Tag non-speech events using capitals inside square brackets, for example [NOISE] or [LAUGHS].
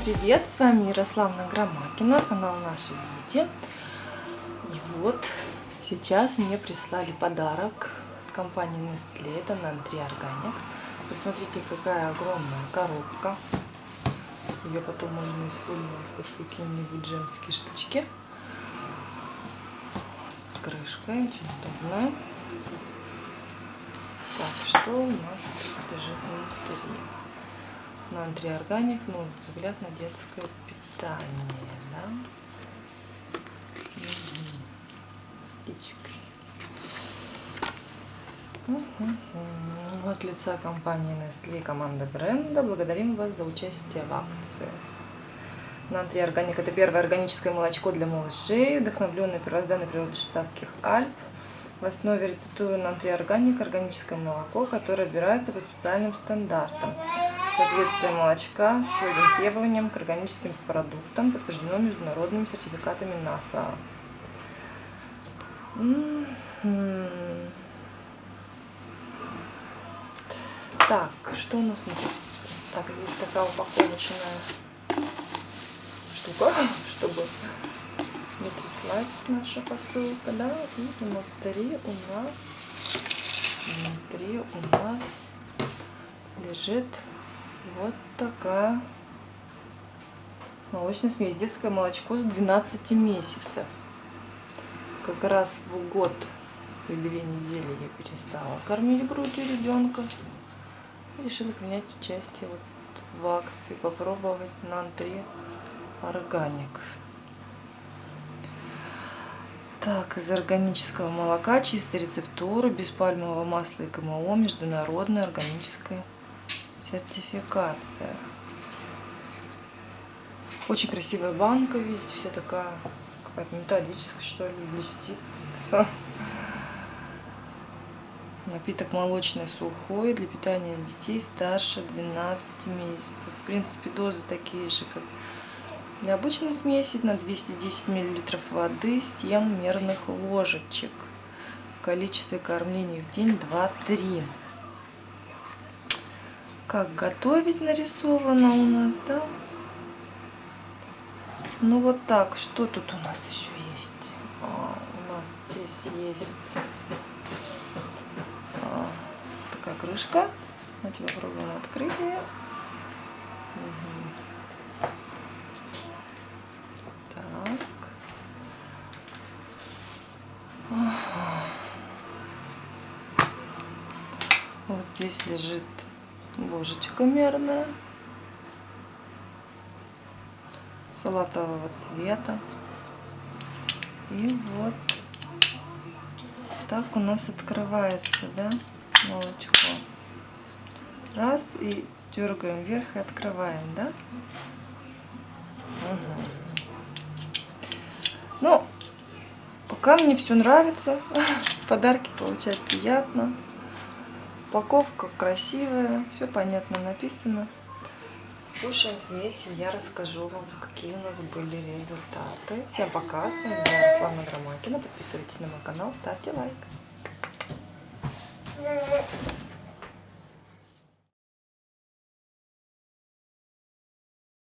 привет! С вами Ярославна Громакина, канал Наши Дети. И вот сейчас мне прислали подарок от компании Nestle, это Nantri Organic. Посмотрите, какая огромная коробка. Ее потом можно использовать под какие-нибудь женские штучки. С крышкой, очень удобно. Так, что у нас лежит внутри? На антриорганик, ну, взгляд на детское питание, да? Птичкой. Угу. От лица компании Nestle и команды бренда благодарим вас за участие в акции. Нантриорганик – это первое органическое молочко для малышей, вдохновленное первозданной природой швейцарских Альп. В основе рецептуры нантриорганик – органическое молоко, которое отбирается по специальным стандартам. Соответствие молочка строгим требованиям к органическим продуктам подтверждено международными сертификатами НАСА. Так, что у нас внутри? Так, здесь такая упаковочная штука, чтобы не тряслась наша посылка, да, и внутри у нас, внутри у нас лежит вот такая молочная смесь. Детское молочко с 12 месяцев. Как раз в год и две недели я перестала кормить грудью ребенка. Решила принять участие вот в акции, попробовать на антре органик. Так, из органического молока, чистая рецептура, без пальмового масла и ГМО, международная органическая сертификация. Очень красивая банка, видите, вся такая какая-то металлическая, что ли, блестит. [LAUGHS] Напиток молочный сухой для питания детей старше 12 месяцев. В принципе, дозы такие же, как для обычной смеси. На 210 мл воды 7 мерных ложечек. Количество кормлений в день 2-3 как готовить нарисовано у нас, да? Ну вот так, что тут у нас еще есть? А, у нас здесь есть а, такая крышка. Давайте попробуем открыть ее. Угу. Так. Ага. Вот здесь лежит ложечка мерная салатового цвета. И вот так у нас открывается да молочко. Раз и дергаем вверх и открываем да? Угу. ну пока мне все нравится [LAUGHS] подарки получать приятно Упаковка красивая, все понятно написано. Кушаем смесь, я расскажу вам, какие у нас были результаты. Всем пока, с вами была Ярославна Громакина. Подписывайтесь на мой канал, ставьте лайк.